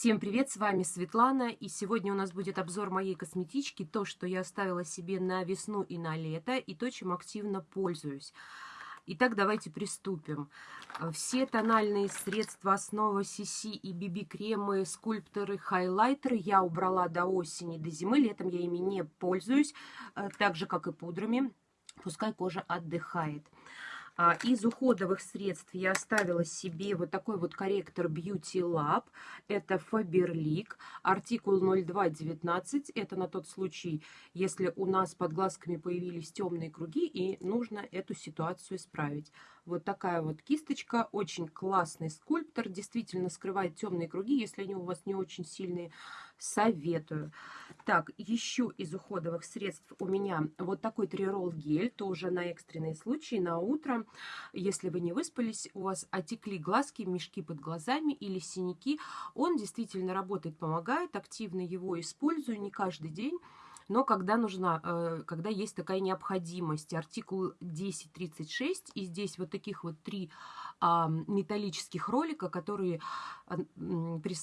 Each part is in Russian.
Всем привет, с вами Светлана, и сегодня у нас будет обзор моей косметички, то, что я оставила себе на весну и на лето, и то, чем активно пользуюсь. Итак, давайте приступим. Все тональные средства, основа CC и BB-кремы, скульпторы, хайлайтеры я убрала до осени, до зимы. Летом я ими не пользуюсь, э, так же, как и пудрами. Пускай кожа отдыхает. А, из уходовых средств я оставила себе вот такой вот корректор Beauty Lab. Это Faberlic, артикул 0219. Это на тот случай, если у нас под глазками появились темные круги и нужно эту ситуацию исправить. Вот такая вот кисточка, очень классный скульптор, действительно скрывает темные круги, если они у вас не очень сильные, советую. Так, еще из уходовых средств у меня вот такой трирол гель, тоже на экстренные случаи, на утро. Если вы не выспались, у вас отекли глазки, мешки под глазами или синяки, он действительно работает, помогает, активно его использую, не каждый день но когда нужна, э, когда есть такая необходимость. Артикул 1036, и здесь вот таких вот три металлических ролика, которые а, при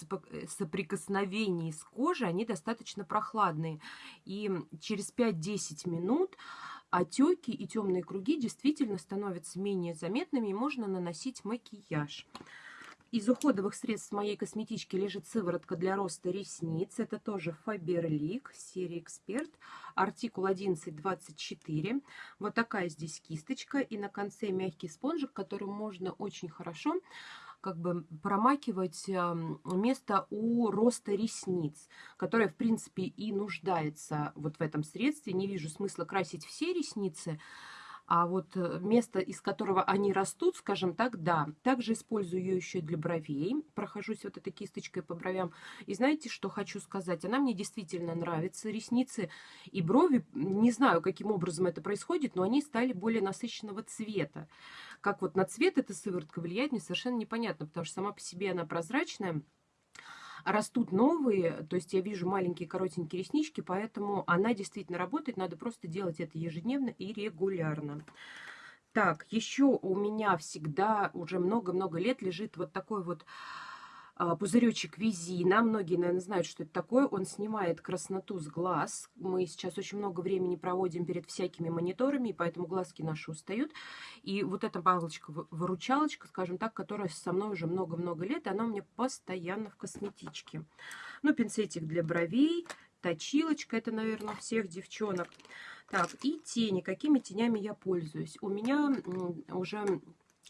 соприкосновении с кожей, они достаточно прохладные. И через 5-10 минут отеки и темные круги действительно становятся менее заметными, и можно наносить макияж. Из уходовых средств моей косметички лежит сыворотка для роста ресниц. Это тоже Faberlic, серия Эксперт, артикул 1124. Вот такая здесь кисточка. И на конце мягкий спонжик, которым можно очень хорошо как бы промакивать место у роста ресниц, которое, в принципе, и нуждается вот в этом средстве. Не вижу смысла красить все ресницы, а вот э, место, из которого они растут, скажем так, да. Также использую ее еще для бровей. Прохожусь вот этой кисточкой по бровям. И знаете, что хочу сказать? Она мне действительно нравится. Ресницы и брови, не знаю, каким образом это происходит, но они стали более насыщенного цвета. Как вот на цвет эта сыворотка влияет, мне совершенно непонятно, потому что сама по себе она прозрачная растут новые, то есть я вижу маленькие коротенькие реснички, поэтому она действительно работает, надо просто делать это ежедневно и регулярно. Так, еще у меня всегда уже много-много лет лежит вот такой вот пузыречек Визина. Многие, наверное, знают, что это такое. Он снимает красноту с глаз. Мы сейчас очень много времени проводим перед всякими мониторами, и поэтому глазки наши устают. И вот эта палочка-выручалочка, скажем так, которая со мной уже много-много лет, она у меня постоянно в косметичке. Ну, пинцетик для бровей, точилочка, это, наверное, у всех девчонок. Так, и тени. Какими тенями я пользуюсь? У меня уже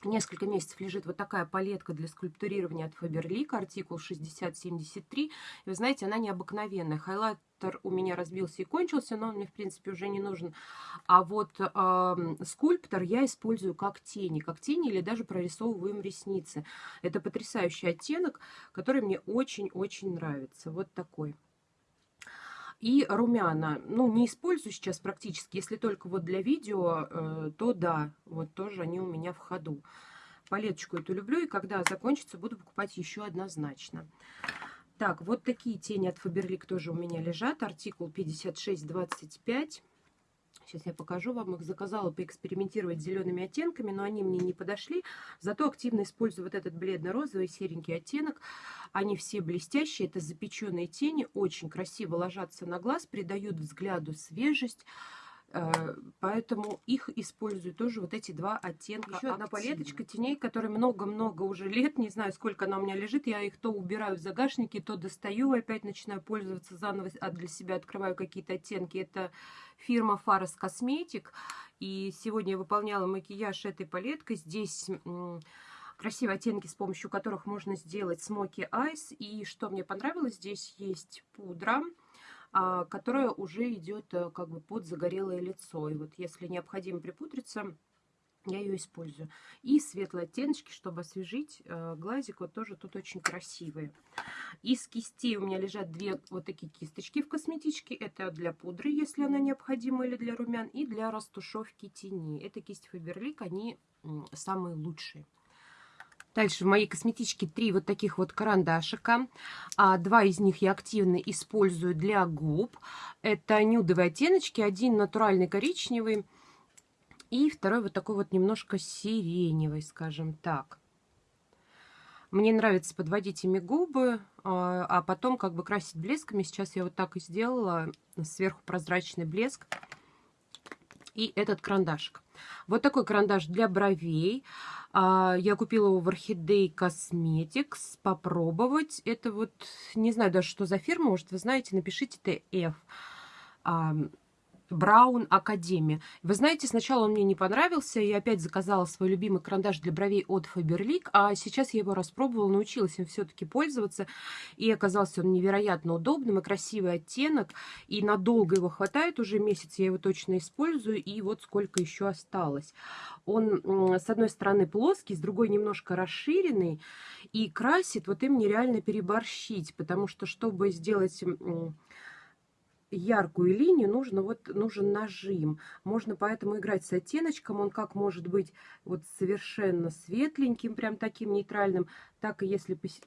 несколько месяцев лежит вот такая палетка для скульптурирования от Faberlic, артикул 6073. И вы знаете, она необыкновенная. Хайлайтер у меня разбился и кончился, но он мне, в принципе, уже не нужен. А вот э, скульптор я использую как тени, как тени или даже прорисовываем ресницы. Это потрясающий оттенок, который мне очень-очень нравится. Вот такой. И румяна, ну, не использую сейчас практически, если только вот для видео, э, то да, вот тоже они у меня в ходу. Палеточку эту люблю, и когда закончится, буду покупать еще однозначно. Так, вот такие тени от Faberlic тоже у меня лежат. Артикул 5625. Сейчас я покажу вам. Их заказала поэкспериментировать с зелеными оттенками, но они мне не подошли. Зато активно использую вот этот бледно-розовый серенький оттенок. Они все блестящие. Это запеченные тени. Очень красиво ложатся на глаз, придают взгляду свежесть. Э, поэтому их использую тоже вот эти два оттенка. Еще одна палеточка теней, которой много-много уже лет, не знаю, сколько она у меня лежит. Я их то убираю в загашники, то достаю, опять начинаю пользоваться заново, а для себя открываю какие-то оттенки. Это фирма Faros Cosmetic. И сегодня я выполняла макияж этой палеткой. Здесь красивые оттенки, с помощью которых можно сделать смоки айс. И что мне понравилось, здесь есть пудра которая уже идет э, как бы под загорелое лицо. И вот если необходимо припудриться, я ее использую. И светлые оттеночки, чтобы освежить э, глазик, вот тоже тут очень красивые. Из кистей у меня лежат две вот такие кисточки в косметичке. Это для пудры, если она необходима, или для румян, и для растушевки тени. Это кисть Faberlic, они самые лучшие. Дальше в моей косметичке три вот таких вот карандашика. А, два из них я активно использую для губ. Это нюдовые оттеночки. Один натуральный коричневый. И второй вот такой вот немножко сиреневый, скажем так. Мне нравится подводить ими губы, а, а потом как бы красить блесками. Сейчас я вот так и сделала. Сверху прозрачный блеск. И этот карандашик. Вот такой карандаш для бровей. А, я купила его в Orchidea Cosmetics. Попробовать. Это вот, не знаю даже, что за фирма. Может, вы знаете, напишите ТФ. Браун Академия. Вы знаете, сначала он мне не понравился, я опять заказала свой любимый карандаш для бровей от Faberlic, а сейчас я его распробовала, научилась им все-таки пользоваться, и оказался он невероятно удобным и красивый оттенок, и надолго его хватает, уже месяц я его точно использую, и вот сколько еще осталось. Он, с одной стороны, плоский, с другой немножко расширенный, и красит вот им нереально переборщить, потому что, чтобы сделать яркую линию нужно вот нужен нажим. Можно поэтому играть с оттеночком. Он как может быть вот совершенно светленьким, прям таким нейтральным, так и если пос...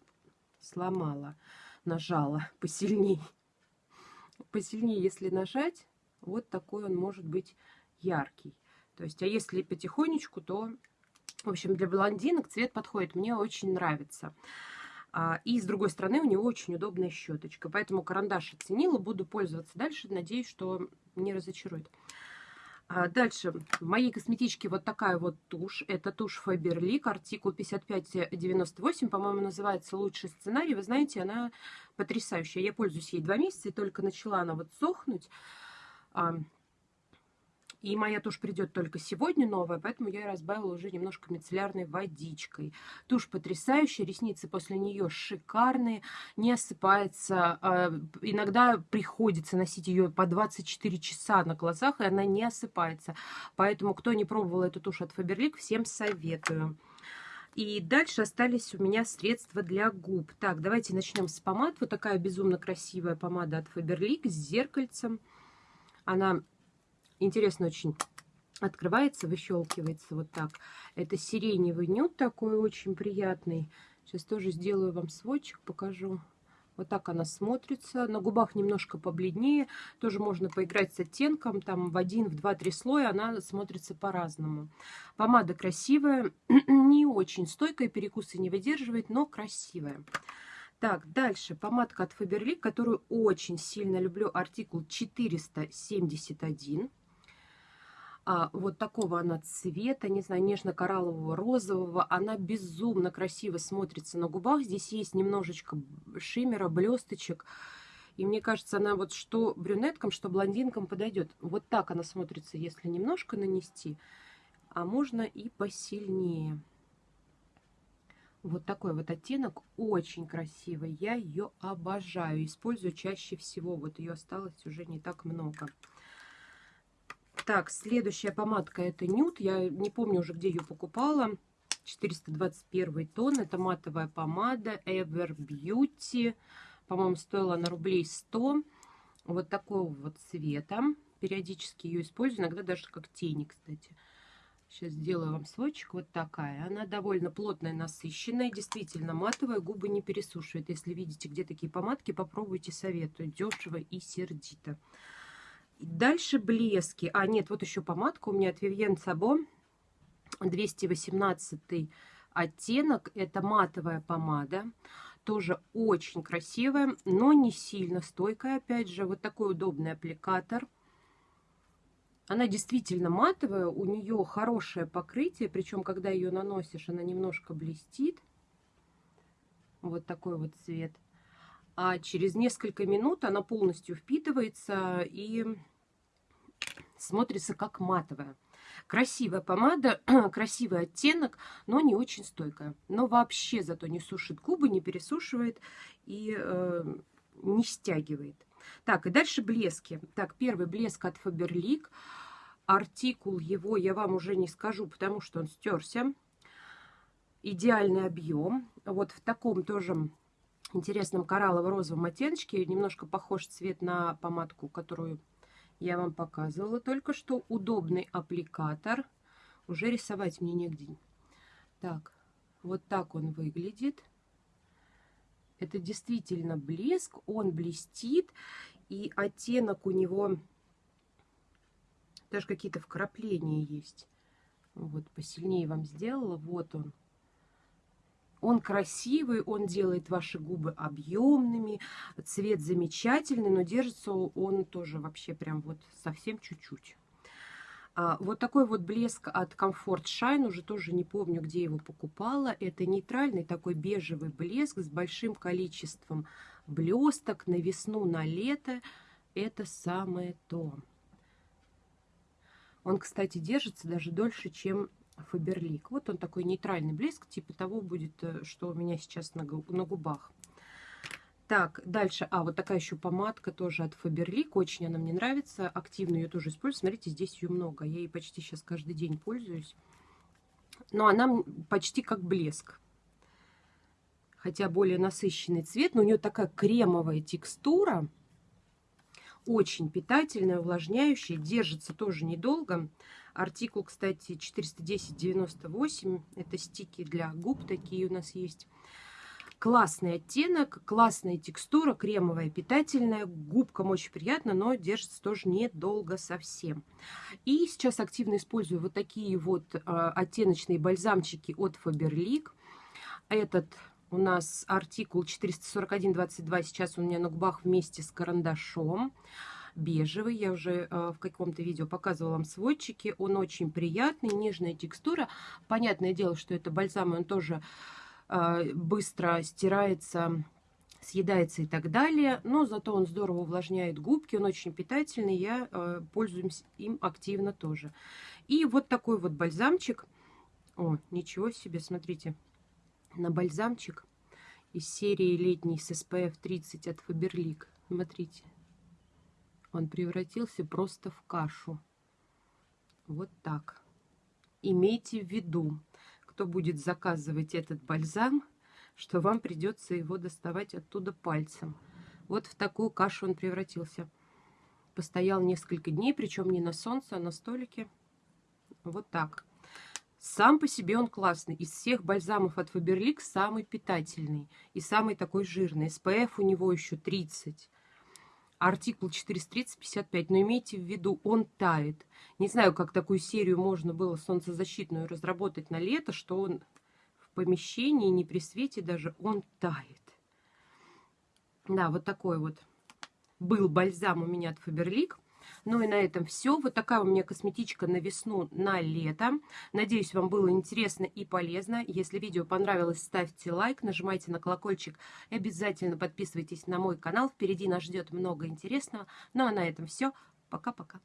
сломала, нажала посильней. Посильнее, если нажать, вот такой он может быть яркий. То есть, а если потихонечку, то, в общем, для блондинок цвет подходит. Мне очень нравится. А, и с другой стороны у него очень удобная щеточка. Поэтому карандаш оценила, буду пользоваться дальше. Надеюсь, что не разочарует. А, дальше, в моей косметичке вот такая вот тушь. Это тушь Faberlic, артикул 5598, по-моему, называется «Лучший сценарий». Вы знаете, она потрясающая. Я пользуюсь ей два месяца, и только начала она вот сохнуть. И моя тушь придет только сегодня новая, поэтому я разбавила уже немножко мицеллярной водичкой. Тушь потрясающая, ресницы после нее шикарные, не осыпается. А, иногда приходится носить ее по 24 часа на глазах, и она не осыпается. Поэтому, кто не пробовал эту тушь от Faberlic, всем советую. И дальше остались у меня средства для губ. Так, давайте начнем с помад. Вот такая безумно красивая помада от Faberlic с зеркальцем. Она интересно очень открывается, выщелкивается вот так. Это сиреневый нюд такой очень приятный. Сейчас тоже сделаю вам сводчик, покажу. Вот так она смотрится. На губах немножко побледнее. Тоже можно поиграть с оттенком. Там в один, в два, три слоя она смотрится по-разному. Помада красивая. не очень стойкая, перекусы не выдерживает, но красивая. Так, дальше помадка от Faberlic, которую очень сильно люблю. Артикул 471 а, вот такого она цвета, не знаю, нежно-кораллового, розового. Она безумно красиво смотрится на губах. Здесь есть немножечко шиммера, блесточек. И мне кажется, она вот что брюнеткам, что блондинкам подойдет. Вот так она смотрится, если немножко нанести. А можно и посильнее. Вот такой вот оттенок, очень красивый. Я ее обожаю, использую чаще всего. Вот ее осталось уже не так много. Так, следующая помадка это нюд. Я не помню уже, где ее покупала. 421 тон. Это матовая помада Ever Beauty. По-моему, стоила на рублей 100. Вот такого вот цвета. Периодически ее использую. Иногда даже как тени, кстати. Сейчас сделаю вам сводчик. Вот такая. Она довольно плотная, насыщенная. Действительно матовая. Губы не пересушивает. Если видите, где такие помадки, попробуйте, советую. Дешево и сердито. Дальше блески. А, нет, вот еще помадка у меня от Vivienne Sabo. 218 оттенок. Это матовая помада. Тоже очень красивая, но не сильно стойкая. Опять же, вот такой удобный аппликатор. Она действительно матовая, у нее хорошее покрытие, причем когда ее наносишь, она немножко блестит. Вот такой вот цвет а через несколько минут она полностью впитывается и смотрится как матовая. Красивая помада, красивый оттенок, но не очень стойкая. Но вообще зато не сушит губы, не пересушивает и э, не стягивает. Так, и дальше блески. Так, первый блеск от Faberlic. Артикул его я вам уже не скажу, потому что он стерся. Идеальный объем. Вот в таком тоже интересном кораллово-розовом оттеночке. Немножко похож цвет на помадку, которую я вам показывала только что. Удобный аппликатор. Уже рисовать мне негде. Так, вот так он выглядит. Это действительно блеск, он блестит, и оттенок у него даже какие-то вкрапления есть. Вот, посильнее вам сделала. Вот он. Он красивый, он делает ваши губы объемными, цвет замечательный, но держится он тоже вообще прям вот совсем чуть-чуть. А, вот такой вот блеск от Comfort Shine, уже тоже не помню, где его покупала. Это нейтральный такой бежевый блеск с большим количеством блесток на весну, на лето. Это самое то. Он, кстати, держится даже дольше, чем Фаберлик. Вот он такой нейтральный блеск, типа того будет, э, что у меня сейчас на, на губах. Так, дальше. А, вот такая еще помадка тоже от Faberlic. Очень она мне нравится. Активно ее тоже использую. Смотрите, здесь ее много. Я ей почти сейчас каждый день пользуюсь. Но она почти как блеск. Хотя более насыщенный цвет. Но у нее такая кремовая текстура. Очень питательная, увлажняющая. Держится тоже недолго. Артикул, кстати, 410,98. Это стики для губ такие у нас есть. Классный оттенок, классная текстура, кремовая, питательная. Губкам очень приятно, но держится тоже недолго совсем. И сейчас активно использую вот такие вот э, оттеночные бальзамчики от Faberlic. Этот у нас артикул 441,22. Сейчас у меня на губах вместе с карандашом бежевый. Я уже э, в каком-то видео показывала вам сводчики. Он очень приятный, нежная текстура. Понятное дело, что это бальзам, он тоже а, быстро стирается, съедается и так далее. Но зато он здорово увлажняет губки, он очень питательный, я э, пользуюсь им активно тоже. И вот такой вот бальзамчик. О, ничего себе, смотрите, на бальзамчик из серии летний с SPF 30 от Faberlic. Смотрите, он превратился просто в кашу. Вот так. Имейте в виду, кто будет заказывать этот бальзам, что вам придется его доставать оттуда пальцем. Вот в такую кашу он превратился. Постоял несколько дней, причем не на солнце, а на столике. Вот так. Сам по себе он классный. Из всех бальзамов от Faberlic самый питательный и самый такой жирный. SPF у него еще 30 артикул 430-55, но имейте в виду, он тает. Не знаю, как такую серию можно было солнцезащитную разработать на лето, что он в помещении, не при свете даже, он тает. Да, вот такой вот был бальзам у меня от Faberlic. Ну и на этом все. Вот такая у меня косметичка на весну, на лето. Надеюсь, вам было интересно и полезно. Если видео понравилось, ставьте лайк, нажимайте на колокольчик и обязательно подписывайтесь на мой канал. Впереди нас ждет много интересного. Ну а на этом все. Пока-пока.